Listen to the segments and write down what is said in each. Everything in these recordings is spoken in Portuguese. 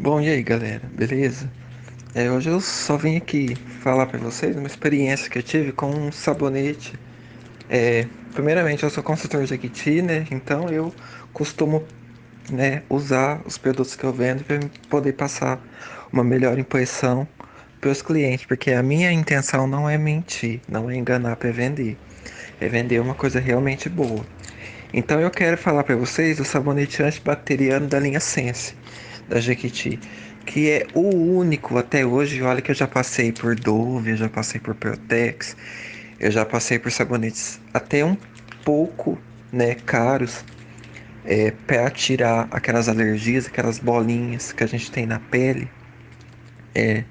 Bom, e aí galera, beleza? É, hoje eu só vim aqui falar pra vocês uma experiência que eu tive com um sabonete. É, primeiramente, eu sou consultor de Jequiti, né? Então eu costumo né, usar os produtos que eu vendo para poder passar uma melhor impressão para os clientes, porque a minha intenção não é mentir, não é enganar para vender, é vender uma coisa realmente boa. Então eu quero falar para vocês do sabonete antibacteriano da linha Sense da Jequiti, que é o único até hoje. Olha que eu já passei por Dove, eu já passei por Protex, eu já passei por sabonetes até um pouco né, caros é, para tirar aquelas alergias, aquelas bolinhas que a gente tem na pele. É,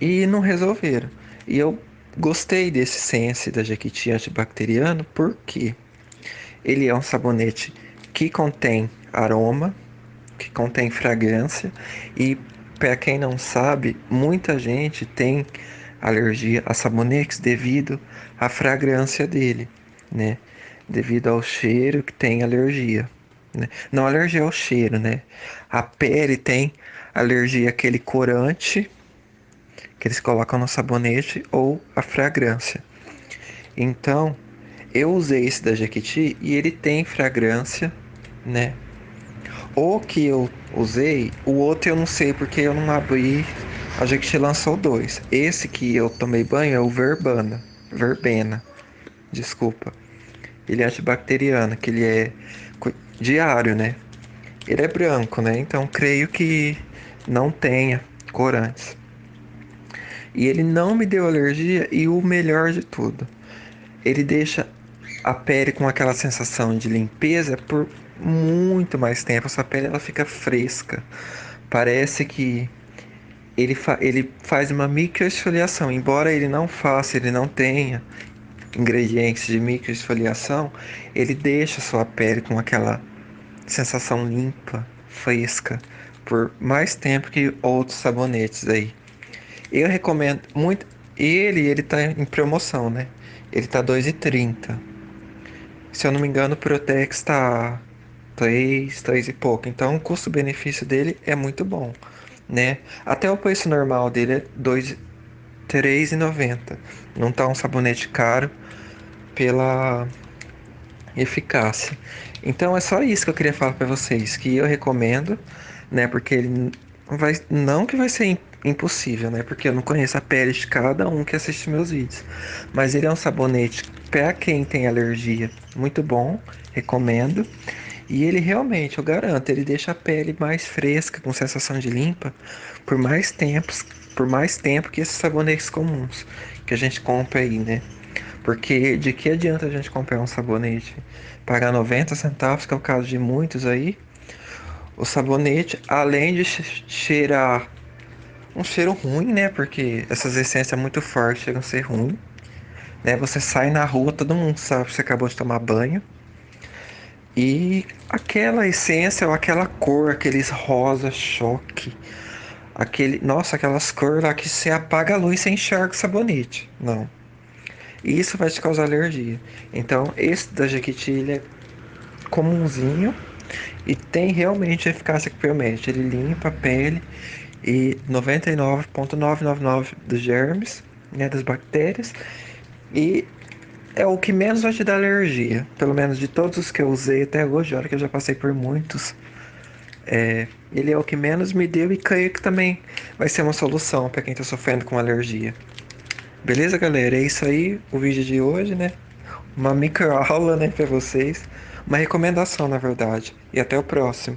e não resolveram. E eu gostei desse Sense da Jequiti antibacteriano porque ele é um sabonete que contém aroma, que contém fragrância e para quem não sabe, muita gente tem alergia a sabonetes devido à fragrância dele, né? Devido ao cheiro que tem alergia. Né? Não alergia ao cheiro, né? A pele tem alergia àquele corante que eles colocam no sabonete ou a fragrância. Então, eu usei esse da Jequiti e ele tem fragrância, né? O que eu usei, o outro eu não sei porque eu não abri. A Jequiti lançou dois. Esse que eu tomei banho é o Verbana. Verbena. Desculpa. Ele é antibacteriano, que ele é diário, né? Ele é branco, né? Então creio que não tenha corantes. E ele não me deu alergia e o melhor de tudo, ele deixa a pele com aquela sensação de limpeza por muito mais tempo. A sua pele ela fica fresca. Parece que ele, fa ele faz uma microesfoliação. Embora ele não faça, ele não tenha ingredientes de microesfoliação, ele deixa sua pele com aquela sensação limpa, fresca, por mais tempo que outros sabonetes aí. Eu recomendo muito. Ele, ele tá em promoção, né? Ele tá 2,30. Se eu não me engano, o Protex tá 3, 3 e pouco. Então o custo-benefício dele é muito bom, né? Até o preço normal dele é 2 3,90. Não tá um sabonete caro pela eficácia. Então é só isso que eu queria falar para vocês, que eu recomendo, né? Porque ele vai não que vai ser impossível, né? Porque eu não conheço a pele de cada um que assiste meus vídeos. Mas ele é um sabonete para quem tem alergia, muito bom, recomendo. E ele realmente, eu garanto, ele deixa a pele mais fresca, com sensação de limpa, por mais tempos, por mais tempo que esses sabonetes comuns que a gente compra aí, né? Porque de que adianta a gente comprar um sabonete pagar 90 centavos, que é o caso de muitos aí? O sabonete, além de cheirar um cheiro ruim, né? Porque essas essências muito fortes chegam a ser ruins. Né? Você sai na rua, todo mundo sabe que você acabou de tomar banho. E aquela essência ou aquela cor, aqueles rosa choque, aquele, nossa, aquelas cores lá que você apaga a luz e enxerga o sabonete. Não. Isso vai te causar alergia. Então, esse da Jequiti é comumzinho e tem realmente eficácia que promete. Ele limpa a pele e 99,999 dos germes, né, das bactérias. E é o que menos vai te dar alergia. Pelo menos de todos os que eu usei até hoje, olha que eu já passei por muitos. É, ele é o que menos me deu e creio que também vai ser uma solução para quem está sofrendo com alergia. Beleza, galera? É isso aí o vídeo de hoje, né? Uma micro aula, né, para vocês. Uma recomendação, na verdade. E até o próximo.